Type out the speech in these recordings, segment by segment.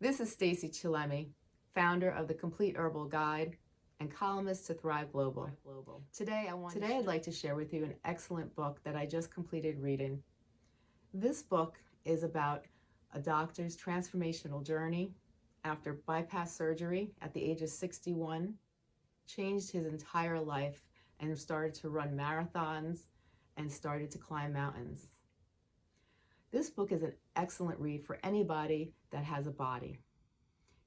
This is Stacey Chillemi, founder of the Complete Herbal Guide and columnist to Thrive Global. Today, I want Today I'd like to share with you an excellent book that I just completed reading. This book is about a doctor's transformational journey after bypass surgery at the age of 61, changed his entire life and started to run marathons and started to climb mountains. This book is an excellent read for anybody that has a body.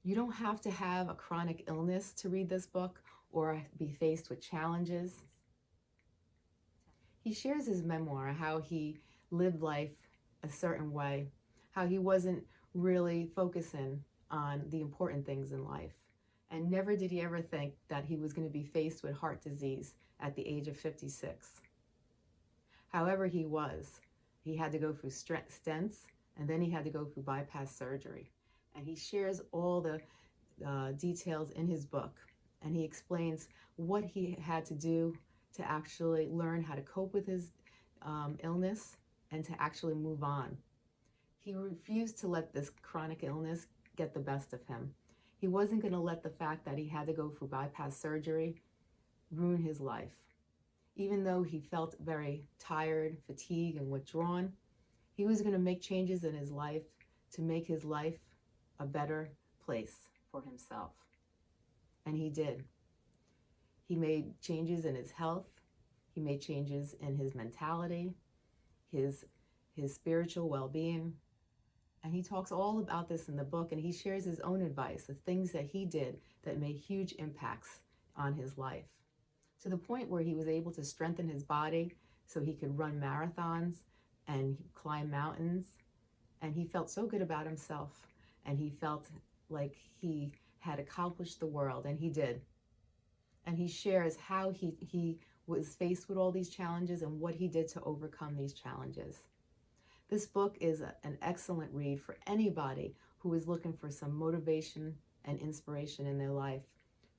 You don't have to have a chronic illness to read this book or be faced with challenges. He shares his memoir, how he lived life a certain way, how he wasn't really focusing on the important things in life. And never did he ever think that he was going to be faced with heart disease at the age of 56. However, he was. He had to go through stents and then he had to go through bypass surgery. And he shares all the uh, details in his book. And he explains what he had to do to actually learn how to cope with his um, illness and to actually move on. He refused to let this chronic illness get the best of him. He wasn't going to let the fact that he had to go through bypass surgery ruin his life. Even though he felt very tired, fatigued, and withdrawn, he was going to make changes in his life to make his life a better place for himself. And he did. He made changes in his health. He made changes in his mentality, his, his spiritual well-being. And he talks all about this in the book and he shares his own advice, the things that he did that made huge impacts on his life to the point where he was able to strengthen his body so he could run marathons and climb mountains. And he felt so good about himself and he felt like he had accomplished the world and he did. And he shares how he, he was faced with all these challenges and what he did to overcome these challenges. This book is a, an excellent read for anybody who is looking for some motivation and inspiration in their life.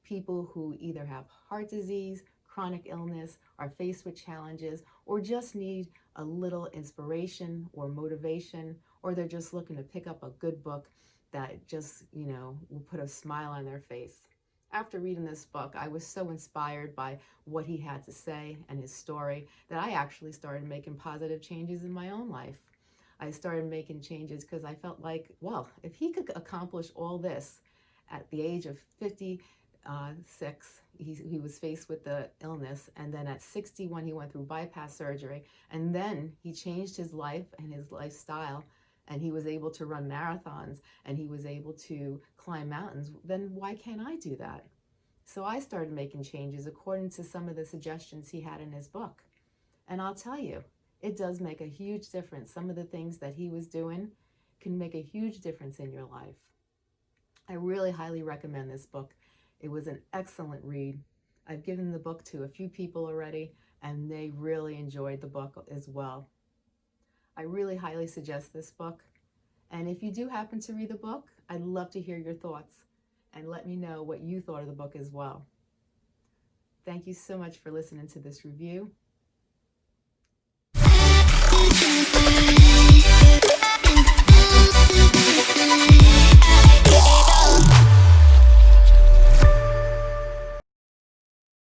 People who either have heart disease, chronic illness, are faced with challenges, or just need a little inspiration or motivation, or they're just looking to pick up a good book that just, you know, will put a smile on their face. After reading this book, I was so inspired by what he had to say and his story that I actually started making positive changes in my own life. I started making changes because I felt like, well, if he could accomplish all this at the age of 56, uh, he, he was faced with the illness. And then at 61, he went through bypass surgery. And then he changed his life and his lifestyle and he was able to run marathons and he was able to climb mountains, then why can't I do that? So I started making changes according to some of the suggestions he had in his book. And I'll tell you, it does make a huge difference. Some of the things that he was doing can make a huge difference in your life. I really highly recommend this book. It was an excellent read. I've given the book to a few people already and they really enjoyed the book as well. I really highly suggest this book. And if you do happen to read the book, I'd love to hear your thoughts and let me know what you thought of the book as well. Thank you so much for listening to this review.